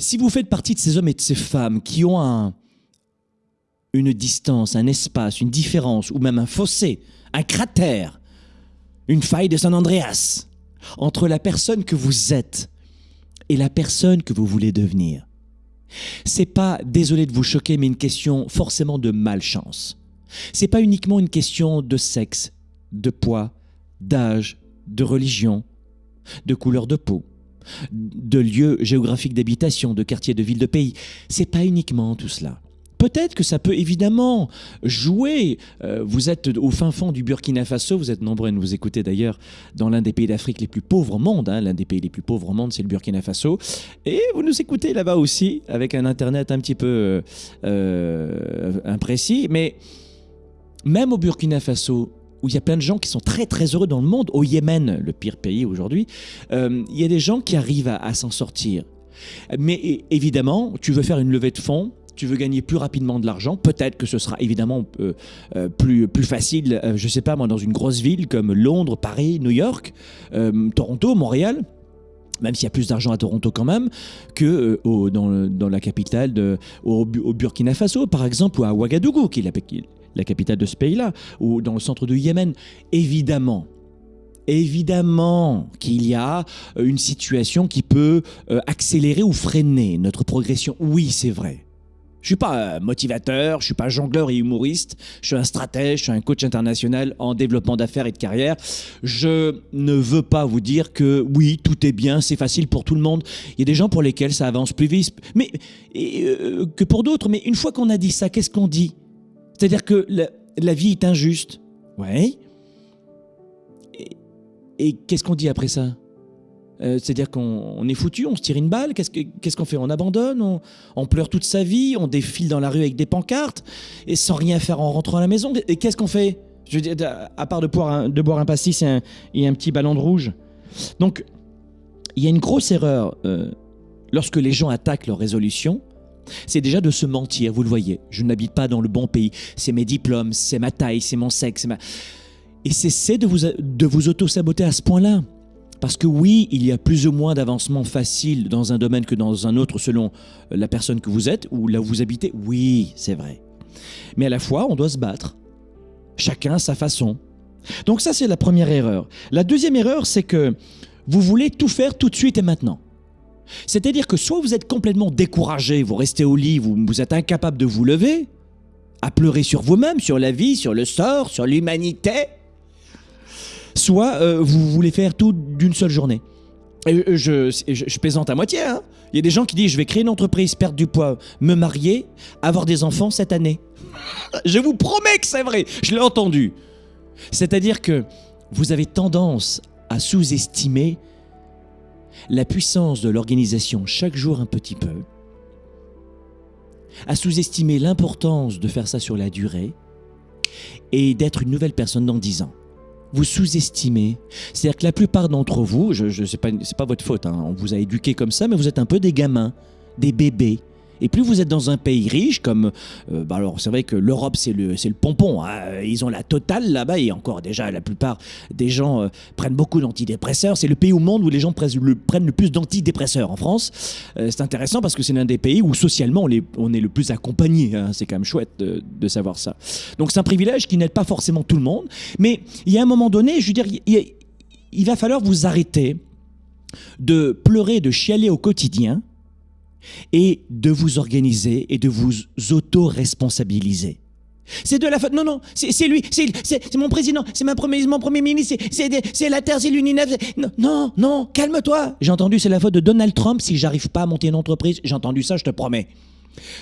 Si vous faites partie de ces hommes et de ces femmes qui ont un, une distance, un espace, une différence, ou même un fossé, un cratère, une faille de San Andreas, entre la personne que vous êtes et la personne que vous voulez devenir, c'est pas, désolé de vous choquer, mais une question forcément de malchance. C'est pas uniquement une question de sexe, de poids, d'âge, de religion, de couleur de peau, de lieu géographique d'habitation, de quartier, de ville, de pays. C'est pas uniquement tout cela. Peut-être que ça peut évidemment jouer. Euh, vous êtes au fin fond du Burkina Faso, vous êtes nombreux à nous écouter d'ailleurs dans l'un des pays d'Afrique les plus pauvres au monde. Hein. L'un des pays les plus pauvres au monde, c'est le Burkina Faso. Et vous nous écoutez là-bas aussi, avec un Internet un petit peu euh, imprécis. Mais même au Burkina Faso, où il y a plein de gens qui sont très très heureux dans le monde, au Yémen, le pire pays aujourd'hui, euh, il y a des gens qui arrivent à s'en sortir. Mais évidemment, tu veux faire une levée de fonds, tu veux gagner plus rapidement de l'argent, peut-être que ce sera évidemment euh, euh, plus, plus facile, je ne sais pas moi, dans une grosse ville comme Londres, Paris, New York, Toronto, Montréal même s'il y a plus d'argent à Toronto quand même, que dans, la capitale, de, au, Burkina Faso, par exemple, ou à Ouagadougou, qui est la, la capitale de ce pays-là, ou dans le centre du Yémen. Évidemment, évidemment qu'il y a une situation qui peut accélérer ou freiner notre progression. Oui, c'est vrai. Je suis pas motivateur, je suis pas jongleur et humoriste, je suis un stratège, je suis un coach international en développement d'affaires et de carrière. Je ne veux pas vous dire que oui, tout est bien, c'est facile pour tout le monde. Il y a des gens pour lesquels ça avance plus vite mais, euh, que pour d'autres. Mais une fois qu'on a dit ça, qu'est-ce qu'on dit? C'est-à-dire que la, vie est injuste. Oui. et qu'est-ce qu'on dit après ça? Euh, c'est-à-dire qu'on est foutu, on se tire une balle, qu'est-ce qu'on fait? On abandonne, on, pleure toute sa vie, on défile dans la rue avec des pancartes, et sans rien faire en rentrant à la maison. Et qu'est-ce qu'on fait? Je veux dire, à part de boire un, de boire un pastis et un, petit ballon de rouge. Donc, il y a une grosse erreur euh, lorsque les gens attaquent leur résolution. C'est déjà de se mentir, vous le voyez. Je n'habite pas dans le bon pays. C'est mes diplômes, c'est ma taille, c'est mon sexe. Ma... Et cessez de vous, de vous auto-saboter à ce point-là. Parce que oui, il y a plus ou moins d'avancement facile dans un domaine que dans un autre selon la personne que vous êtes ou là où vous habitez. Oui, c'est vrai. Mais à la fois, on doit se battre. Chacun à sa façon. Donc ça, c'est la première erreur. La deuxième erreur, c'est que vous voulez tout faire tout de suite et maintenant. C'est-à-dire que soit vous êtes complètement découragé, vous restez au lit, vous, vous êtes incapable de vous lever, à pleurer sur vous-même, sur la vie, sur le sort, sur l'humanité, soit euh, vous voulez faire tout d'une seule journée. Et je, je, plaisante à moitié. Hein. Il y a des gens qui disent je vais créer une entreprise, perdre du poids, me marier, avoir des enfants cette année. je vous promets que c'est vrai. Je l'ai entendu. C'est-à-dire que vous avez tendance à sous-estimer la puissance de l'organisation chaque jour un petit peu, à sous-estimer l'importance de faire ça sur la durée et d'être une nouvelle personne dans dix ans vous sous-estimez. C'est-à-dire que la plupart d'entre vous, pas, c'est pas votre faute, hein, on vous a éduqué comme ça, mais vous êtes un peu des gamins, des bébés. Et plus vous êtes dans un pays riche, comme. Euh, bah alors, c'est vrai que l'Europe, c'est le, le pompon. Hein. Ils ont la totale là-bas. Et encore, déjà, la plupart des gens euh, prennent beaucoup d'antidépresseurs. C'est le pays au monde où les gens prennent le, plus d'antidépresseurs. En France, euh, c'est intéressant parce que c'est l'un des pays où socialement, on, on est le plus accompagné. Hein. C'est quand même chouette de, de savoir ça. Donc, c'est un privilège qui n'aide pas forcément tout le monde. Mais il y a un moment donné, je veux dire, il va falloir vous arrêter de pleurer, de chialer au quotidien et de vous organiser et de vous auto-responsabiliser. C'est de la faute. Non, non, c'est lui, c'est mon président, c'est mon premier ministre, c'est la Terre, c'est l'UNINEF. Non, non, calme-toi. J'ai entendu c'est la faute de Donald Trump si j'arrive pas à monter une entreprise. J'ai entendu ça, je te promets.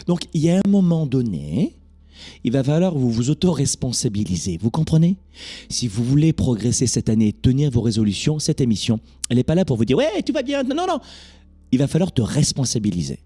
Donc, il y a un moment donné, il va falloir vous vous auto-responsabiliser. Vous comprenez? Si vous voulez progresser cette année, tenir vos résolutions, cette émission, elle n'est pas là pour vous dire Ouais, tu vas bien. Non, non il va falloir te responsabiliser.